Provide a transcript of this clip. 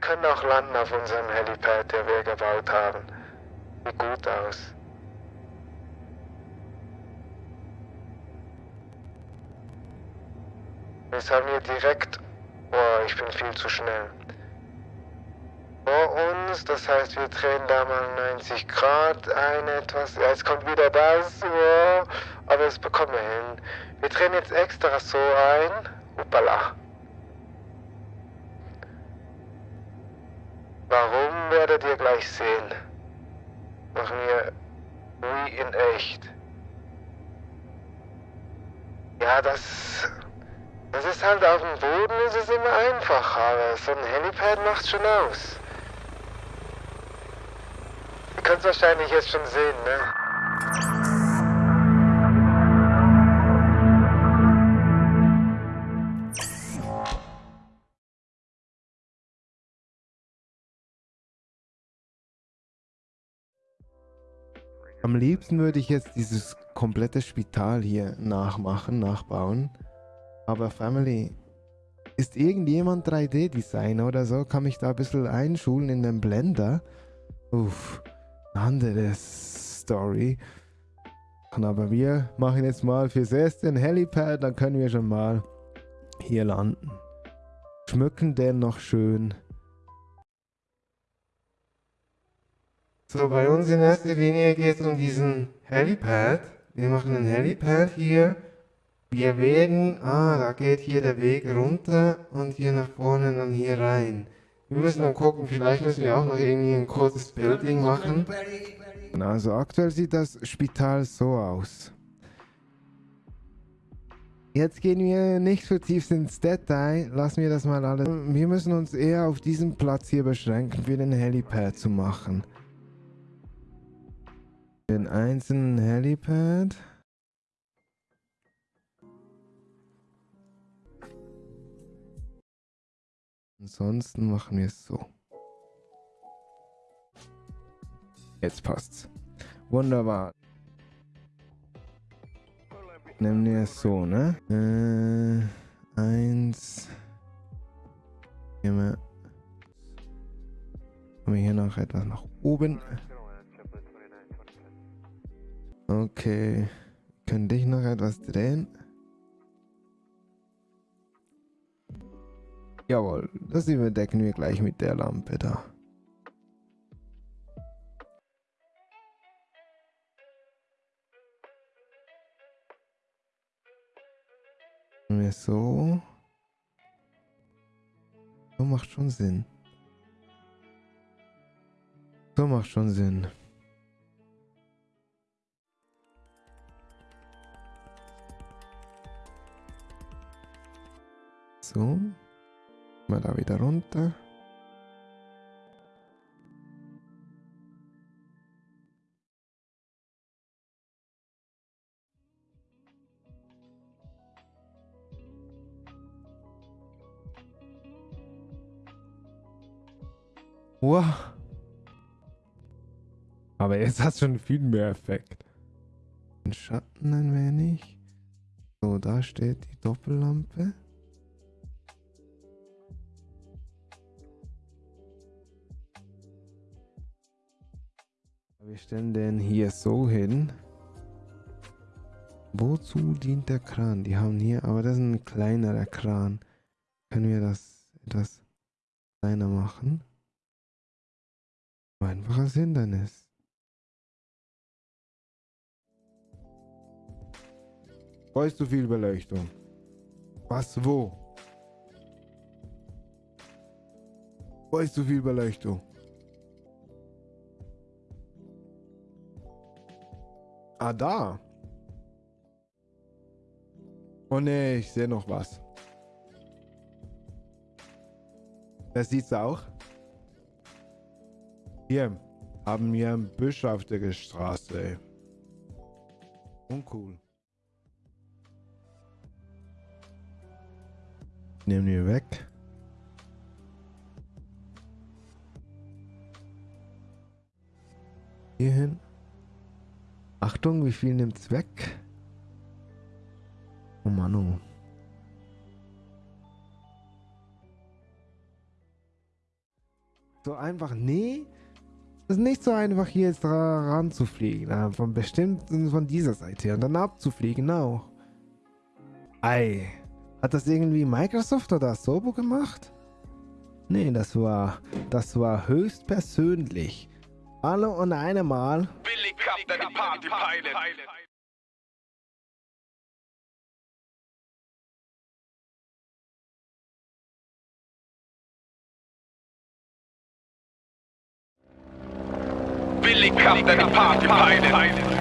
können auch landen auf unserem Helipad, der wir gebaut haben. Sieht gut aus. Jetzt haben wir direkt... Boah, ich bin viel zu schnell. Vor uns, das heißt, wir drehen da mal 90 Grad ein etwas. Ja, jetzt kommt wieder das. Oh, aber das bekommen wir hin. Wir drehen jetzt extra so ein. Hoppala. Warum werdet ihr gleich sehen? Machen wir wie in echt. Ja, das... Das ist halt auf dem Boden, ist es immer einfacher, aber so ein Helipad macht schon aus. Ihr könnt es wahrscheinlich jetzt schon sehen, ne? Am liebsten würde ich jetzt dieses komplette Spital hier nachmachen, nachbauen. Aber Family, ist irgendjemand 3D-Designer oder so? Kann mich da ein bisschen einschulen in den Blender? Uff, andere Story. Aber wir machen jetzt mal fürs erste ein Helipad, dann können wir schon mal hier landen. Schmücken den noch schön. So, bei uns in erster Linie geht es um diesen Helipad. Wir machen einen Helipad hier. Wir wägen, ah, da geht hier der Weg runter und hier nach vorne dann hier rein. Wir müssen dann gucken, vielleicht müssen wir auch noch irgendwie ein kurzes Building machen. Also aktuell sieht das Spital so aus. Jetzt gehen wir nicht vertieft ins Detail, lassen wir das mal alles. Wir müssen uns eher auf diesen Platz hier beschränken, für den Helipad zu machen. Den einzelnen Helipad. Ansonsten machen wir es so. Jetzt passt's. Wunderbar. Nehmen wir es so, ne? Äh, eins. Kommen wir hier noch etwas nach oben. Okay. Können dich noch etwas drehen? Jawohl, das überdecken wir gleich mit der Lampe da. Wir so. So macht schon Sinn. So macht schon Sinn. So. Mal da wieder runter. Wow. Aber jetzt hat schon viel mehr Effekt. Den Schatten ein wenig. So, da steht die Doppellampe. Wir stellen den hier so hin. Wozu dient der Kran? Die haben hier, aber das ist ein kleinerer Kran. Können wir das etwas kleiner machen? Einfaches Hindernis. Wo ist zu viel Beleuchtung? Was, wo? Ist zu viel Beleuchtung? Ah, da. Oh ne, ich sehe noch was. Das sieht's auch. Hier haben wir ein Büsch auf der Straße. Uncool. Nehmen wir weg. Hier hin. Achtung, wie viel nimmt's weg? Oh Mann, oh. so einfach, nee, es ist nicht so einfach hier jetzt ranzufliegen, von bestimmt von dieser Seite und dann abzufliegen auch. Ei, hat das irgendwie Microsoft oder Sobo gemacht? Nee, das war, das war höchst persönlich. Alle und eine Billy, the party pilot. Billy Cup, the party pilot.